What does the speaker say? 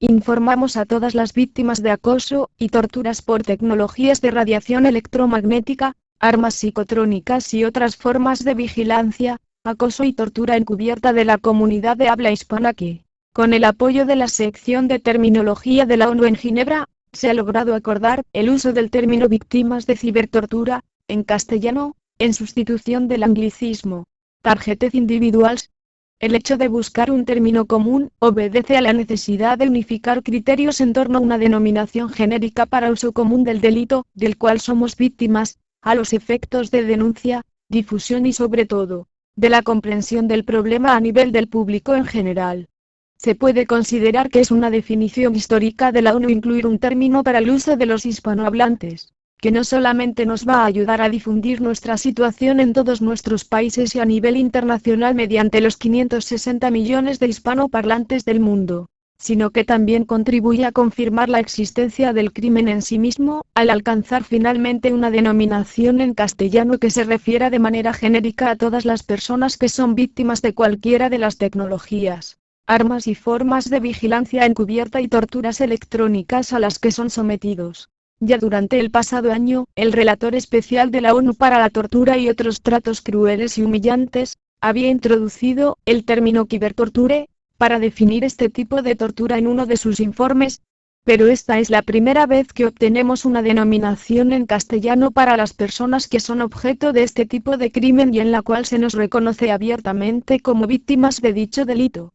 Informamos a todas las víctimas de acoso y torturas por tecnologías de radiación electromagnética, armas psicotrónicas y otras formas de vigilancia, acoso y tortura encubierta de la comunidad de habla hispana que, con el apoyo de la sección de terminología de la ONU en Ginebra, se ha logrado acordar el uso del término víctimas de cibertortura, en castellano, en sustitución del anglicismo. Targeted individuals. El hecho de buscar un término común obedece a la necesidad de unificar criterios en torno a una denominación genérica para uso común del delito, del cual somos víctimas, a los efectos de denuncia, difusión y sobre todo, de la comprensión del problema a nivel del público en general. Se puede considerar que es una definición histórica de la ONU incluir un término para el uso de los hispanohablantes, que no solamente nos va a ayudar a difundir nuestra situación en todos nuestros países y a nivel internacional mediante los 560 millones de hispanoparlantes del mundo, sino que también contribuye a confirmar la existencia del crimen en sí mismo, al alcanzar finalmente una denominación en castellano que se refiera de manera genérica a todas las personas que son víctimas de cualquiera de las tecnologías, armas y formas de vigilancia encubierta y torturas electrónicas a las que son sometidos. Ya durante el pasado año, el relator especial de la ONU para la tortura y otros tratos crueles y humillantes, había introducido el término cibertorture, para definir este tipo de tortura en uno de sus informes, pero esta es la primera vez que obtenemos una denominación en castellano para las personas que son objeto de este tipo de crimen y en la cual se nos reconoce abiertamente como víctimas de dicho delito.